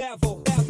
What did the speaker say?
Bevel, bevel.